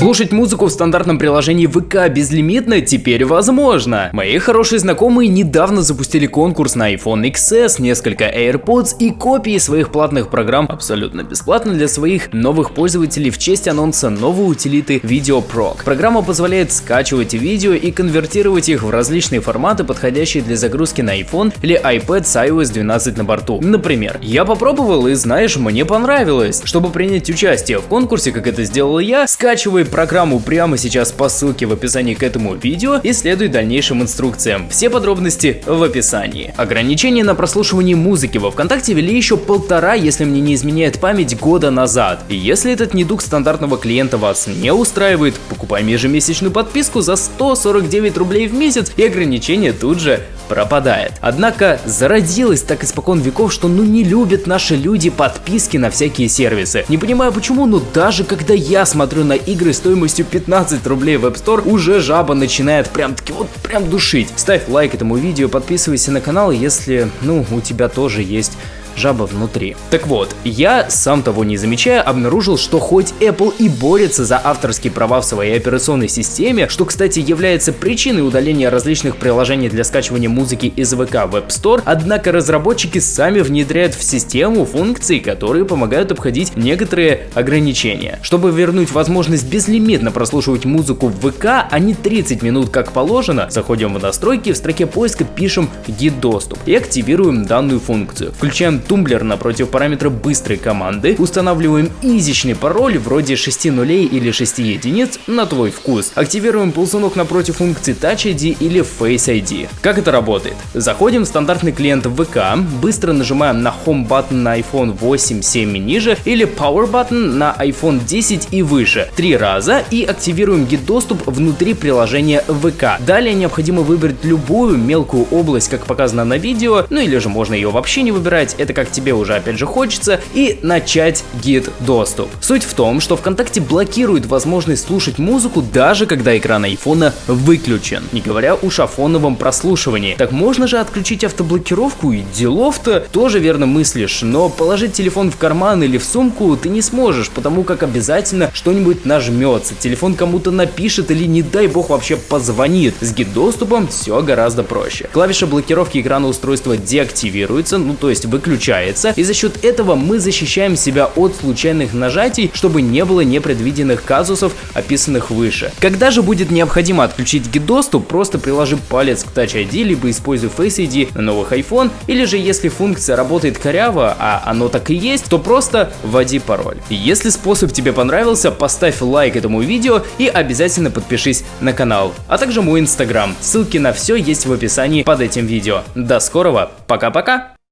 Слушать музыку в стандартном приложении ВК безлимитно теперь возможно. Мои хорошие знакомые недавно запустили конкурс на iPhone XS, несколько AirPods и копии своих платных программ абсолютно бесплатно для своих новых пользователей в честь анонса новой утилиты VideoProc. Программа позволяет скачивать видео и конвертировать их в различные форматы, подходящие для загрузки на iPhone или iPad с iOS 12 на борту. Например, я попробовал и знаешь, мне понравилось. Чтобы принять участие в конкурсе, как это сделал я, скачивай программу прямо сейчас по ссылке в описании к этому видео и следуй дальнейшим инструкциям. Все подробности в описании. Ограничения на прослушивание музыки во ВКонтакте ввели еще полтора, если мне не изменяет память, года назад. И если этот недуг стандартного клиента вас не устраивает, покупаем ежемесячную подписку за 149 рублей в месяц и ограничение тут же пропадает. Однако зародилось так испокон веков, что ну не любят наши люди подписки на всякие сервисы. Не понимаю почему, но даже когда я смотрю на игры стоимостью 15 рублей в App Store, уже жаба начинает прям таки вот прям душить. Ставь лайк этому видео, подписывайся на канал, если ну у тебя тоже есть жаба внутри. Так вот, я, сам того не замечая, обнаружил, что хоть Apple и борется за авторские права в своей операционной системе, что, кстати, является причиной удаления различных приложений для скачивания музыки из ВК в App Store, однако разработчики сами внедряют в систему функции, которые помогают обходить некоторые ограничения. Чтобы вернуть возможность безлимитно прослушивать музыку в ВК, а не 30 минут как положено, заходим в настройки, в строке поиска пишем гид доступ и активируем данную функцию. Включаем тумблер напротив параметра быстрой команды, устанавливаем изичный пароль вроде 6 нулей или 6 единиц на твой вкус, активируем ползунок напротив функции Touch ID или Face ID. Как это работает? Заходим в стандартный клиент ВК, быстро нажимаем на Home button на iPhone 8, 7 и ниже или Power button на iPhone 10 и выше три раза и активируем гид-доступ внутри приложения ВК. Далее необходимо выбрать любую мелкую область, как показано на видео, ну или же можно ее вообще не выбирать, это как тебе уже опять же хочется, и начать гид доступ. Суть в том, что ВКонтакте блокирует возможность слушать музыку даже когда экран айфона выключен, не говоря уж о фоновом прослушивании. Так можно же отключить автоблокировку и делов-то тоже верно мыслишь, но положить телефон в карман или в сумку ты не сможешь, потому как обязательно что-нибудь нажмется, телефон кому-то напишет или не дай бог вообще позвонит. С гид доступом все гораздо проще. Клавиша блокировки экрана устройства деактивируется, ну то есть выключается включается, и за счет этого мы защищаем себя от случайных нажатий, чтобы не было непредвиденных казусов, описанных выше. Когда же будет необходимо отключить гид-доступ, просто приложи палец к Touch ID, либо используй Face ID на новых iPhone, или же если функция работает коряво, а оно так и есть, то просто вводи пароль. Если способ тебе понравился, поставь лайк этому видео и обязательно подпишись на канал, а также мой инстаграм. Ссылки на все есть в описании под этим видео. До скорого, пока-пока!